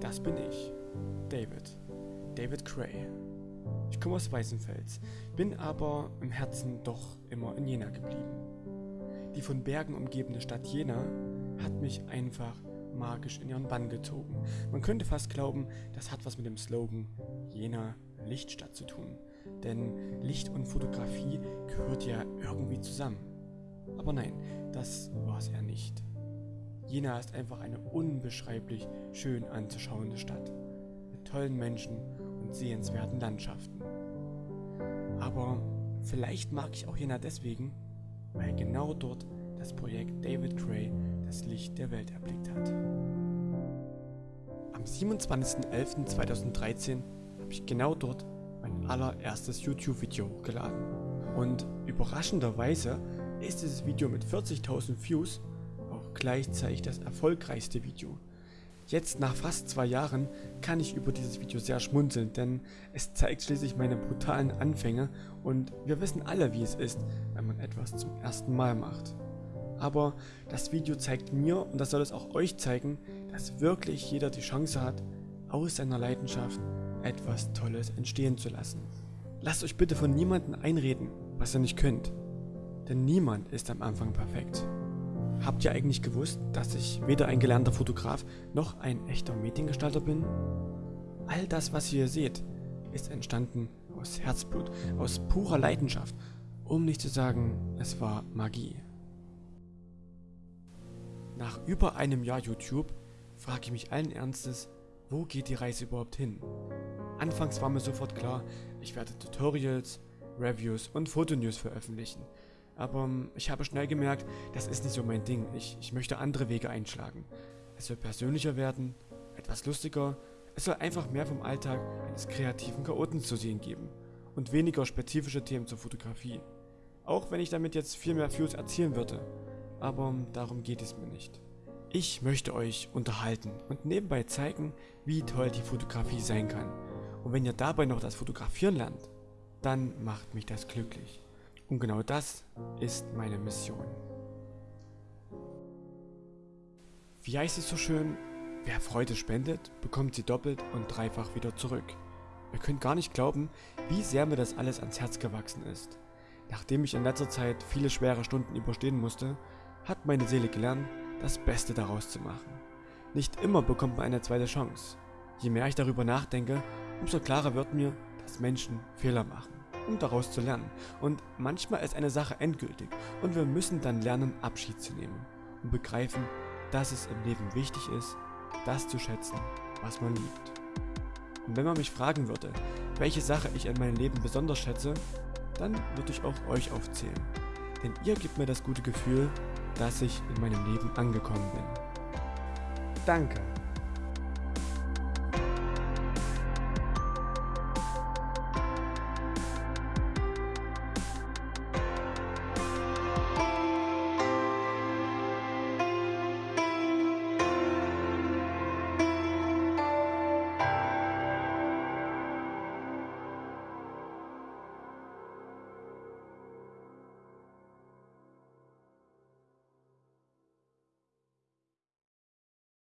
Das bin ich, David. David Gray. Ich komme aus Weißenfels, bin aber im Herzen doch immer in Jena geblieben. Die von Bergen umgebene Stadt Jena hat mich einfach magisch in ihren Bann gezogen. Man könnte fast glauben, das hat was mit dem Slogan Jena Lichtstadt zu tun. Denn Licht und Fotografie gehört ja irgendwie zusammen. Aber nein, das war es eher nicht. Jena ist einfach eine unbeschreiblich schön anzuschauende Stadt. Mit tollen Menschen und sehenswerten Landschaften. Aber vielleicht mag ich auch Jena deswegen, weil genau dort das Projekt David Gray das Licht der Welt erblickt hat. Am 27.11.2013 habe ich genau dort mein allererstes YouTube-Video hochgeladen. Und überraschenderweise ist dieses Video mit 40.000 Views gleichzeitig das erfolgreichste Video. Jetzt nach fast zwei Jahren kann ich über dieses Video sehr schmunzeln, denn es zeigt schließlich meine brutalen Anfänge und wir wissen alle wie es ist, wenn man etwas zum ersten Mal macht. Aber das Video zeigt mir, und das soll es auch euch zeigen, dass wirklich jeder die Chance hat, aus seiner Leidenschaft etwas Tolles entstehen zu lassen. Lasst euch bitte von niemandem einreden, was ihr nicht könnt. Denn niemand ist am Anfang perfekt. Habt ihr eigentlich gewusst, dass ich weder ein gelernter Fotograf noch ein echter Mediengestalter bin? All das, was ihr seht, ist entstanden aus Herzblut, aus purer Leidenschaft, um nicht zu sagen, es war Magie. Nach über einem Jahr YouTube frage ich mich allen Ernstes, wo geht die Reise überhaupt hin? Anfangs war mir sofort klar, ich werde Tutorials, Reviews und Fotonews veröffentlichen. Aber ähm, ich habe schnell gemerkt, das ist nicht so mein Ding. Ich, ich möchte andere Wege einschlagen. Es soll persönlicher werden, etwas lustiger. Es soll einfach mehr vom Alltag eines kreativen Chaoten zu sehen geben. Und weniger spezifische Themen zur Fotografie. Auch wenn ich damit jetzt viel mehr Views erzielen würde aber darum geht es mir nicht. Ich möchte euch unterhalten und nebenbei zeigen, wie toll die Fotografie sein kann. Und wenn ihr dabei noch das Fotografieren lernt, dann macht mich das glücklich. Und genau das ist meine Mission. Wie heißt es so schön? Wer Freude spendet, bekommt sie doppelt und dreifach wieder zurück. Ihr könnt gar nicht glauben, wie sehr mir das alles ans Herz gewachsen ist. Nachdem ich in letzter Zeit viele schwere Stunden überstehen musste, hat meine Seele gelernt, das Beste daraus zu machen. Nicht immer bekommt man eine zweite Chance. Je mehr ich darüber nachdenke, umso klarer wird mir, dass Menschen Fehler machen, um daraus zu lernen. Und manchmal ist eine Sache endgültig und wir müssen dann lernen, Abschied zu nehmen und begreifen, dass es im Leben wichtig ist, das zu schätzen, was man liebt. Und wenn man mich fragen würde, welche Sache ich in meinem Leben besonders schätze, dann würde ich auch euch aufzählen. Denn ihr gebt mir das gute Gefühl, dass ich in meinem Leben angekommen bin. Danke.